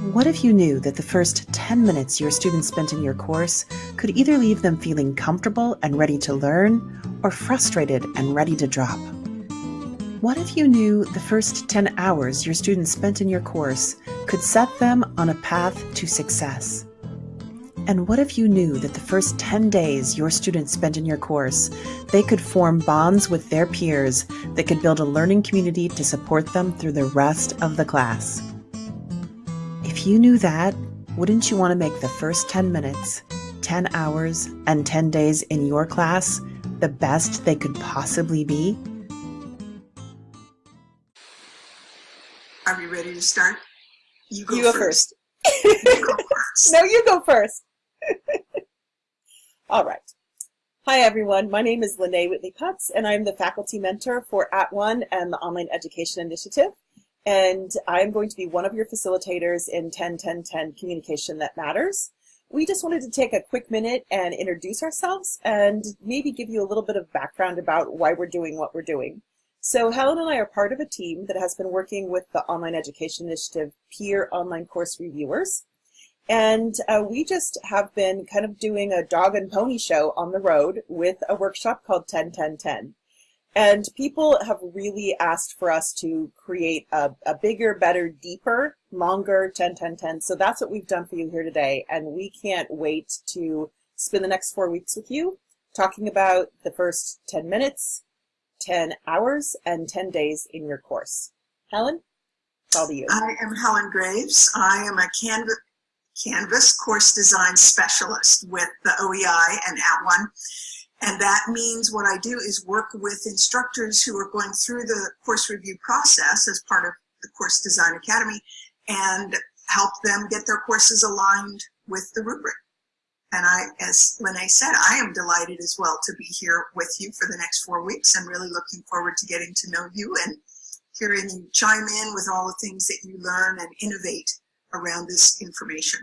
What if you knew that the first 10 minutes your students spent in your course could either leave them feeling comfortable and ready to learn or frustrated and ready to drop? What if you knew the first 10 hours your students spent in your course could set them on a path to success? And what if you knew that the first 10 days your students spent in your course, they could form bonds with their peers that could build a learning community to support them through the rest of the class? If you knew that, wouldn't you want to make the first 10 minutes, 10 hours, and 10 days in your class the best they could possibly be? Are we ready to start? You go, you go first. first. you go first. no, you go first. All right. Hi, everyone. My name is Lene Whitley Putz, and I'm the faculty mentor for @ONE and the Online Education Initiative. And I'm going to be one of your facilitators in 10-10-10 Communication That Matters. We just wanted to take a quick minute and introduce ourselves and maybe give you a little bit of background about why we're doing what we're doing. So Helen and I are part of a team that has been working with the Online Education Initiative peer online course reviewers. And uh, we just have been kind of doing a dog and pony show on the road with a workshop called 10-10-10. And people have really asked for us to create a, a bigger, better, deeper, longer 10-10-10. So that's what we've done for you here today. And we can't wait to spend the next four weeks with you talking about the first 10 minutes, 10 hours, and 10 days in your course. Helen, it's all to you. I am Helen Graves. I am a Canvas, Canvas course design specialist with the OEI and @ONE. And that means what I do is work with instructors who are going through the course review process as part of the Course Design Academy and help them get their courses aligned with the rubric. And I, as Lene said, I am delighted as well to be here with you for the next four weeks. I'm really looking forward to getting to know you and hearing you chime in with all the things that you learn and innovate around this information.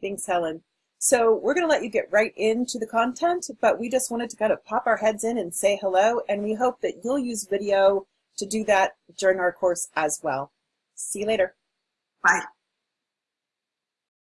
Thanks, Helen. So we're going to let you get right into the content, but we just wanted to kind of pop our heads in and say hello, and we hope that you'll use video to do that during our course as well. See you later. Bye.